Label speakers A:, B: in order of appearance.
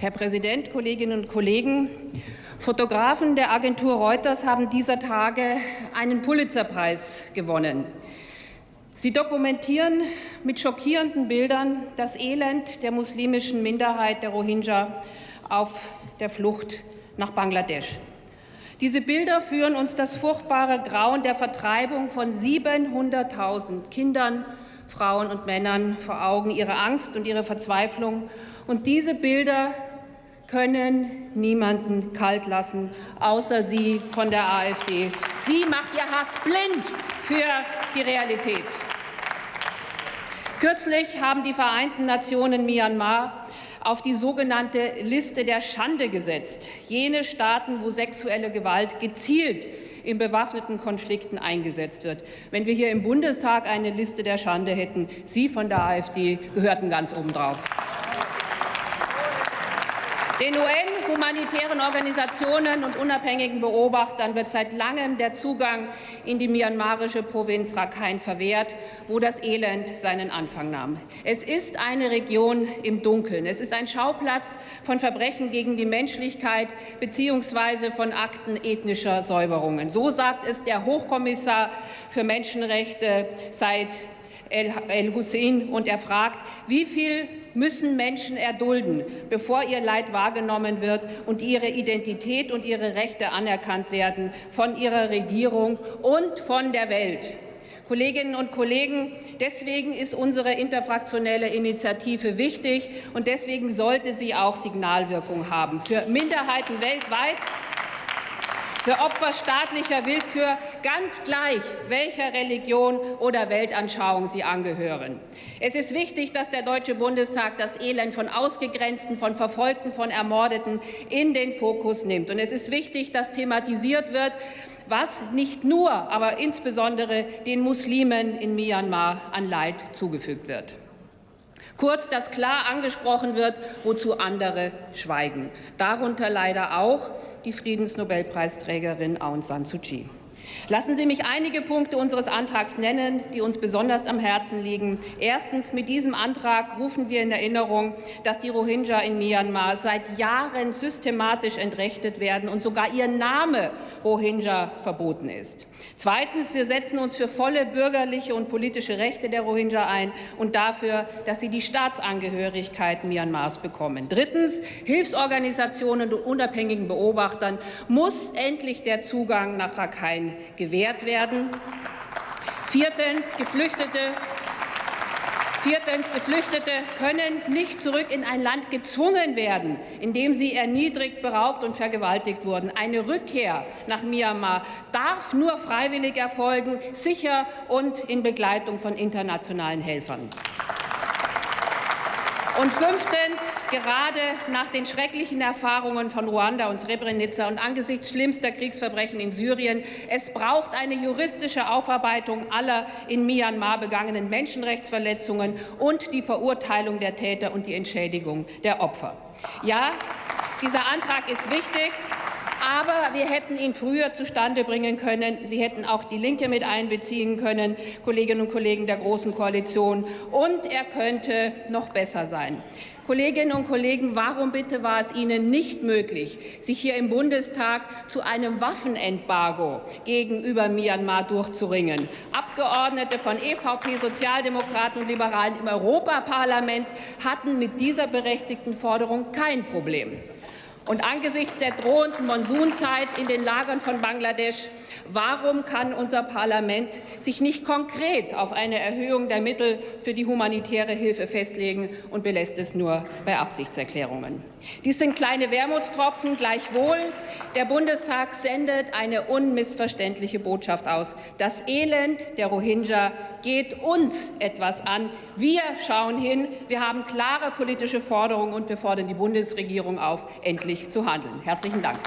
A: Herr Präsident, Kolleginnen und Kollegen! Fotografen der Agentur Reuters haben dieser Tage einen Pulitzerpreis gewonnen. Sie dokumentieren mit schockierenden Bildern das Elend der muslimischen Minderheit der Rohingya auf der Flucht nach Bangladesch. Diese Bilder führen uns das furchtbare Grauen der Vertreibung von 700.000 Kindern, Frauen und Männern vor Augen, ihre Angst und ihre Verzweiflung. Und diese Bilder können niemanden kalt lassen, außer Sie von der AfD. Sie macht Ihr Hass blind für die Realität. Kürzlich haben die Vereinten Nationen Myanmar auf die sogenannte Liste der Schande gesetzt. Jene Staaten, wo sexuelle Gewalt gezielt in bewaffneten Konflikten eingesetzt wird. Wenn wir hier im Bundestag eine Liste der Schande hätten, Sie von der AfD gehörten ganz obendrauf. Den UN-humanitären Organisationen und unabhängigen Beobachtern wird seit langem der Zugang in die myanmarische Provinz Rakhine verwehrt, wo das Elend seinen Anfang nahm. Es ist eine Region im Dunkeln. Es ist ein Schauplatz von Verbrechen gegen die Menschlichkeit bzw. von Akten ethnischer Säuberungen. So sagt es der Hochkommissar für Menschenrechte seit El-Hussein und er fragt, wie viel müssen Menschen erdulden, bevor ihr Leid wahrgenommen wird und ihre Identität und ihre Rechte anerkannt werden von ihrer Regierung und von der Welt. Kolleginnen und Kollegen, deswegen ist unsere interfraktionelle Initiative wichtig und deswegen sollte sie auch Signalwirkung haben für Minderheiten weltweit für Opfer staatlicher Willkür ganz gleich, welcher Religion oder Weltanschauung sie angehören. Es ist wichtig, dass der Deutsche Bundestag das Elend von Ausgegrenzten, von Verfolgten, von Ermordeten in den Fokus nimmt. Und es ist wichtig, dass thematisiert wird, was nicht nur, aber insbesondere den Muslimen in Myanmar an Leid zugefügt wird. Kurz, dass klar angesprochen wird, wozu andere schweigen. Darunter leider auch die Friedensnobelpreisträgerin Aung San Suu Kyi. Lassen Sie mich einige Punkte unseres Antrags nennen, die uns besonders am Herzen liegen. Erstens. Mit diesem Antrag rufen wir in Erinnerung, dass die Rohingya in Myanmar seit Jahren systematisch entrechtet werden und sogar ihr Name Rohingya verboten ist. Zweitens. Wir setzen uns für volle bürgerliche und politische Rechte der Rohingya ein und dafür, dass sie die Staatsangehörigkeit Myanmars bekommen. Drittens. Hilfsorganisationen und unabhängigen Beobachtern muss endlich der Zugang nach Rakhine gewährt werden. Viertens, Geflüchtete Viertens, Geflüchtete können nicht zurück in ein Land gezwungen werden, in dem sie erniedrigt, beraubt und vergewaltigt wurden. Eine Rückkehr nach Myanmar darf nur freiwillig erfolgen, sicher und in Begleitung von internationalen Helfern. Und fünftens, gerade nach den schrecklichen Erfahrungen von Ruanda und Srebrenica und angesichts schlimmster Kriegsverbrechen in Syrien, es braucht eine juristische Aufarbeitung aller in Myanmar begangenen Menschenrechtsverletzungen und die Verurteilung der Täter und die Entschädigung der Opfer. Ja, dieser Antrag ist wichtig. Aber wir hätten ihn früher zustande bringen können. Sie hätten auch die Linke mit einbeziehen können, Kolleginnen und Kollegen der Großen Koalition. Und er könnte noch besser sein. Kolleginnen und Kollegen, warum bitte war es Ihnen nicht möglich, sich hier im Bundestag zu einem Waffenembargo gegenüber Myanmar durchzuringen? Abgeordnete von EVP, Sozialdemokraten und Liberalen im Europaparlament hatten mit dieser berechtigten Forderung kein Problem. Und angesichts der drohenden Monsunzeit in den Lagern von Bangladesch, warum kann unser Parlament sich nicht konkret auf eine Erhöhung der Mittel für die humanitäre Hilfe festlegen und belässt es nur bei Absichtserklärungen? Dies sind kleine Wermutstropfen. Gleichwohl, der Bundestag sendet eine unmissverständliche Botschaft aus. Das Elend der Rohingya geht uns etwas an. Wir schauen hin. Wir haben klare politische Forderungen, und wir fordern die Bundesregierung auf, endlich zu handeln. Herzlichen Dank.